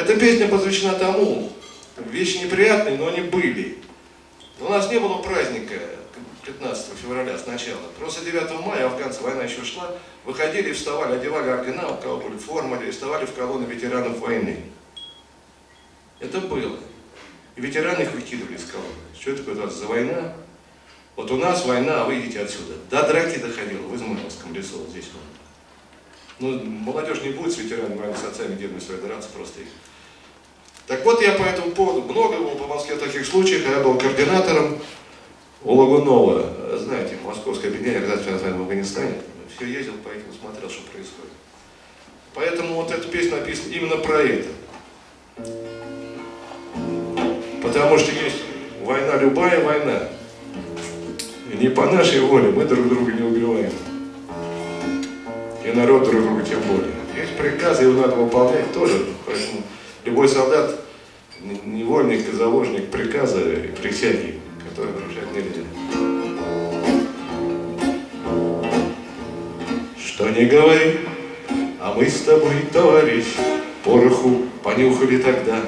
Эта песня посвящена тому, вещи неприятные, но они были. У нас не было праздника 15 февраля сначала. Просто 9 мая афганцы, война еще шла, выходили, вставали, одевали ордена, у кого были формы, и вставали в колонны ветеранов войны. Это было. И ветераны их выкидывали из колонны. Что такое у за война? Вот у нас война, а вы идите отсюда. До драки доходило в Измайловском лесу, вот здесь вот. Ну, молодежь не будет с ветеранами войны, с отцами, дедами своей драться просто их. Так вот, я по этому поводу, много было по Москве таких случаев, я был координатором у Лагунова, знаете, Московское объединение организации в Афганистане, все ездил по этим, смотрел, что происходит. Поэтому вот эта песня написана именно про это. Потому что есть война, любая война. Не по нашей воле мы друг друга не убиваем. И народ друг друга тем более. Есть приказы, его надо выполнять тоже. Поэтому любой солдат, невольник и заложник приказа и присяги, который нарушать нельзя. Что не говори, а мы с тобой, товарищ, пороху понюхали тогда.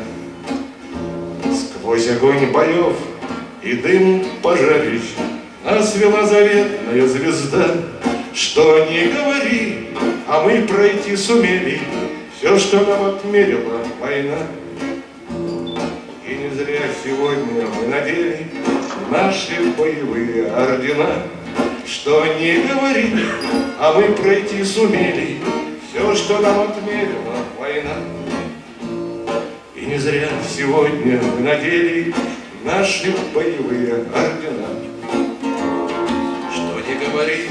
Сквозь огонь боев и дым пожарищ Нас вела заветная звезда. Что не говори, а мы пройти сумели Все, что нам отмерила война. И не зря сегодня мы надели Наши боевые ордена. Что не говори, а мы пройти сумели Все, что нам отмерила война. И не зря сегодня мы надели Наши боевые ордена. Что не говори,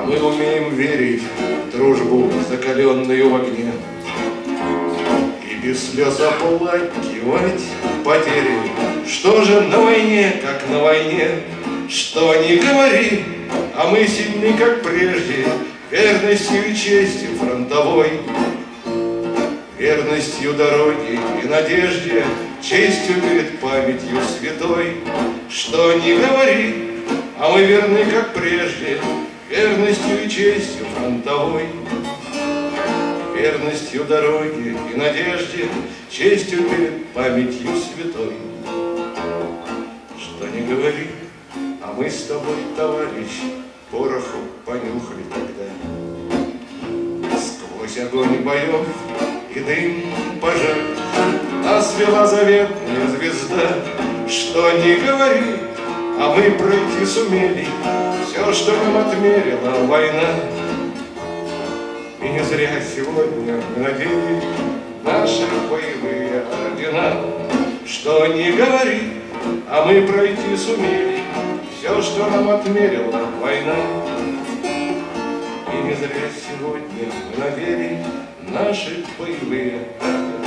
а мы умеем верить в дружбу, закаленную в огне. И без слез оплакивать потери. Что же на войне, как на войне, что не говори, а мы сильны, как прежде, верностью и честью фронтовой. Верностью дороги и надежде, честью перед памятью святой. Что не говори, а мы верны, как прежде, верностью и честью фронтовой. Верностью дороги и надежде, честью перед памятью святой. Что не говори, а мы с тобой, товарищ, пороху понюхали тогда. Сквозь огонь боев и дым пожар Нас вела заветная звезда. Что не говори, а мы пройти сумели Все, что нам отмерила война. И не зря сегодня мы надели Наши боевые ордена. Что не говори, а мы пройти сумели Все, что нам отмерила война. И не зря сегодня мы надели Наши боевые ордена.